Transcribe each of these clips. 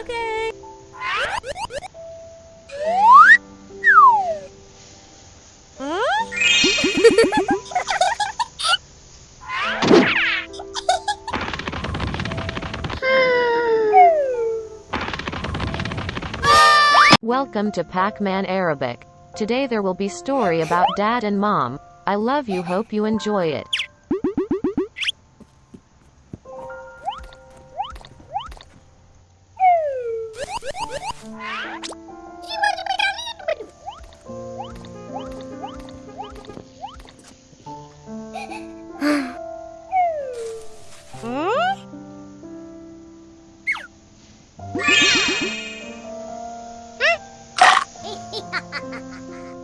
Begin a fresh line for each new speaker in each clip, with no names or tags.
Okay. Welcome to Pac-Man Arabic. Today there will be story about dad and mom. I love you hope you enjoy it.
ヘ
ヘヘハハハ。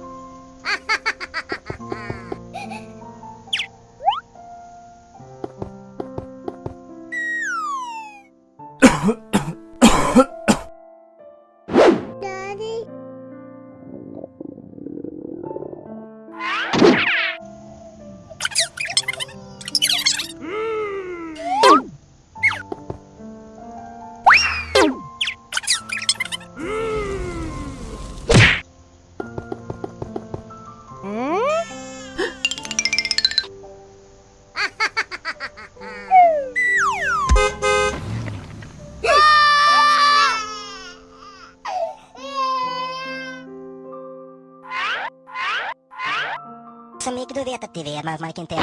amigo du vet att det är é man, man kan inte...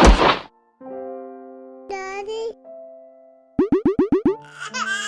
Daddy.